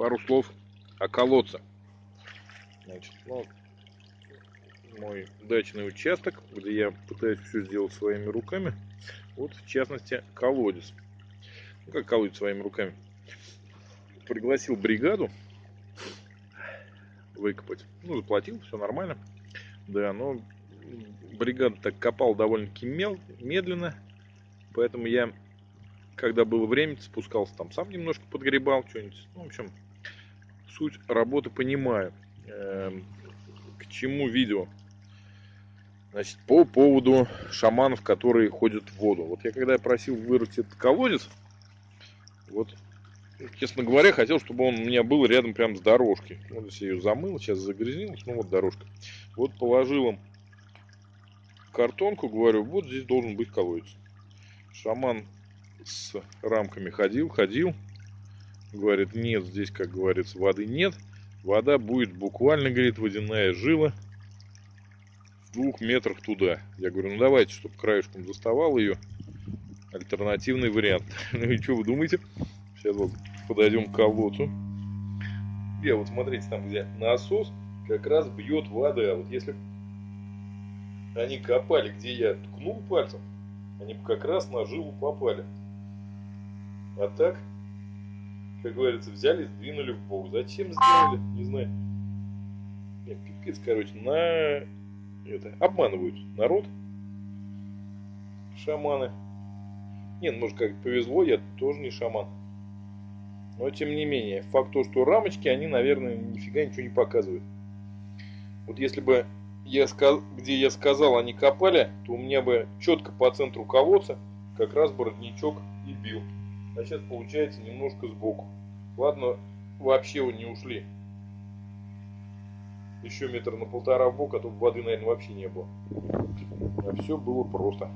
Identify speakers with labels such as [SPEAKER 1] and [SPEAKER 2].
[SPEAKER 1] пару слов о колодце. Значит, ну, мой дачный участок, где я пытаюсь все сделать своими руками. Вот, в частности, колодец. Ну, как колодец своими руками. Пригласил бригаду выкопать. Ну, заплатил, все нормально. Да, но бригада так копал довольно-таки медленно. Поэтому я, когда было время, спускался там сам немножко подгребал что-нибудь. Ну, в общем, суть работы понимаю. Эм, к чему видео? Значит, по поводу шаманов, которые ходят в воду. Вот я когда я просил вырыть этот колодец, вот, честно говоря, хотел, чтобы он у меня был рядом прям с дорожкой. Вот если я ее замыл, сейчас загрязнилась, ну вот дорожка. Вот положил им картонку, говорю, вот здесь должен быть колодец. Шаман с рамками ходил, ходил, говорит, нет, здесь, как говорится, воды нет. Вода будет буквально, говорит, водяная жила в двух метрах туда. Я говорю, ну давайте, чтобы краешком заставал ее. Альтернативный вариант. Ну и что вы думаете? Сейчас вот подойдем к колодцу. Я вот смотрите, там где насос как раз бьет вода. Вот если они копали, где я ткнул пальцем, они как раз на жилу попали. А так, как говорится, взяли, сдвинули в бок. Зачем сделали? Не знаю. Нет, пипец, короче, на это обманывают народ. Шаманы. Нет, может как повезло, я тоже не шаман. Но тем не менее, факт то, что рамочки, они, наверное, нифига ничего не показывают. Вот если бы я сказ... где я сказал, они копали, то у меня бы четко по центру колодца как раз бы родничок и бил. А сейчас получается немножко сбоку. Ладно, вообще не ушли. Еще метр на полтора в бок, а тут воды, наверное, вообще не было. А все было просто.